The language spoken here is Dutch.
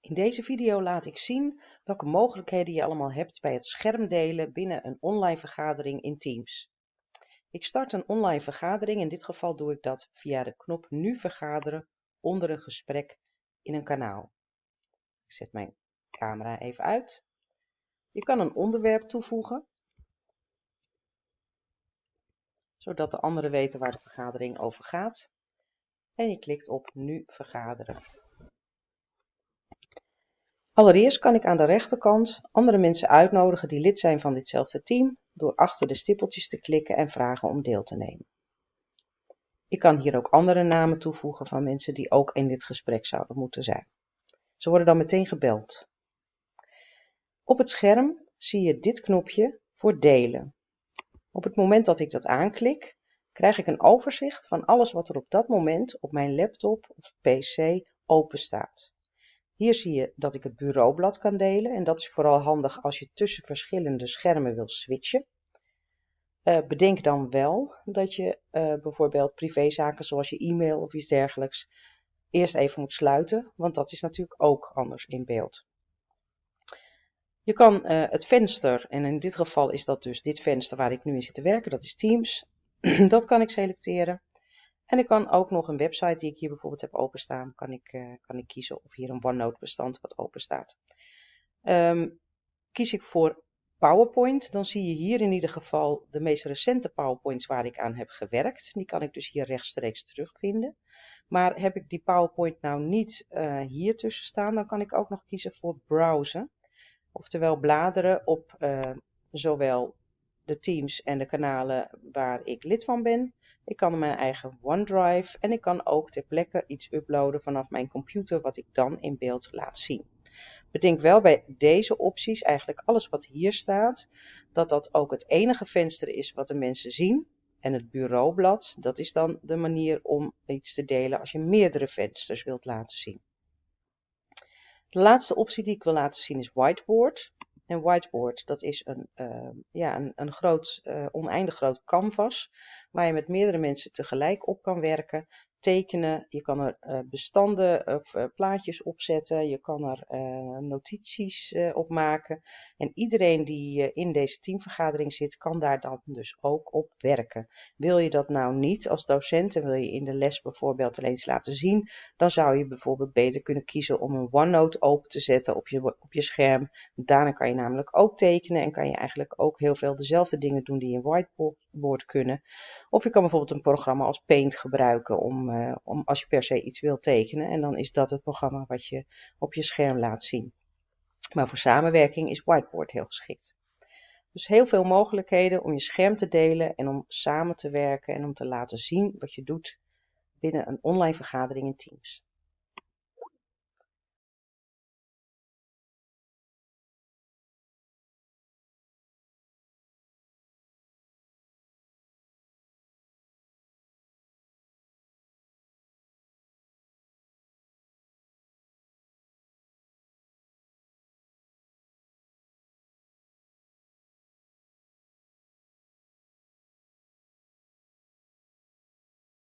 In deze video laat ik zien welke mogelijkheden je allemaal hebt bij het schermdelen binnen een online vergadering in Teams. Ik start een online vergadering, in dit geval doe ik dat via de knop Nu vergaderen onder een gesprek in een kanaal. Ik zet mijn camera even uit. Je kan een onderwerp toevoegen, zodat de anderen weten waar de vergadering over gaat. En je klikt op Nu vergaderen. Allereerst kan ik aan de rechterkant andere mensen uitnodigen die lid zijn van ditzelfde team door achter de stippeltjes te klikken en vragen om deel te nemen. Ik kan hier ook andere namen toevoegen van mensen die ook in dit gesprek zouden moeten zijn. Ze worden dan meteen gebeld. Op het scherm zie je dit knopje voor delen. Op het moment dat ik dat aanklik, krijg ik een overzicht van alles wat er op dat moment op mijn laptop of pc open staat. Hier zie je dat ik het bureaublad kan delen en dat is vooral handig als je tussen verschillende schermen wil switchen. Uh, bedenk dan wel dat je uh, bijvoorbeeld privézaken zoals je e-mail of iets dergelijks eerst even moet sluiten, want dat is natuurlijk ook anders in beeld. Je kan uh, het venster, en in dit geval is dat dus dit venster waar ik nu in zit te werken, dat is Teams. dat kan ik selecteren. En ik kan ook nog een website die ik hier bijvoorbeeld heb openstaan, kan ik, uh, kan ik kiezen of hier een OneNote bestand wat open staat. Um, kies ik voor PowerPoint, dan zie je hier in ieder geval de meest recente PowerPoints waar ik aan heb gewerkt. Die kan ik dus hier rechtstreeks terugvinden. Maar heb ik die PowerPoint nou niet uh, hier tussen staan, dan kan ik ook nog kiezen voor browsen. Oftewel bladeren op uh, zowel de teams en de kanalen waar ik lid van ben, ik kan mijn eigen OneDrive en ik kan ook ter plekke iets uploaden vanaf mijn computer wat ik dan in beeld laat zien. Bedenk wel bij deze opties, eigenlijk alles wat hier staat, dat dat ook het enige venster is wat de mensen zien. En het bureaublad, dat is dan de manier om iets te delen als je meerdere vensters wilt laten zien. De laatste optie die ik wil laten zien is whiteboard. En whiteboard, dat is een, uh, ja, een, een groot, uh, oneindig groot canvas waar je met meerdere mensen tegelijk op kan werken tekenen, je kan er uh, bestanden of uh, plaatjes op zetten, je kan er uh, notities op maken. En iedereen die in deze teamvergadering zit, kan daar dan dus ook op werken. Wil je dat nou niet als docent en wil je in de les bijvoorbeeld alleen eens laten zien, dan zou je bijvoorbeeld beter kunnen kiezen om een OneNote open te zetten op je, op je scherm. Daarna kan je namelijk ook tekenen en kan je eigenlijk ook heel veel dezelfde dingen doen die in whiteboard kunnen. Of je kan bijvoorbeeld een programma als Paint gebruiken om uh, om als je per se iets wilt tekenen. En dan is dat het programma wat je op je scherm laat zien. Maar voor samenwerking is Whiteboard heel geschikt. Dus heel veel mogelijkheden om je scherm te delen en om samen te werken en om te laten zien wat je doet binnen een online vergadering in Teams.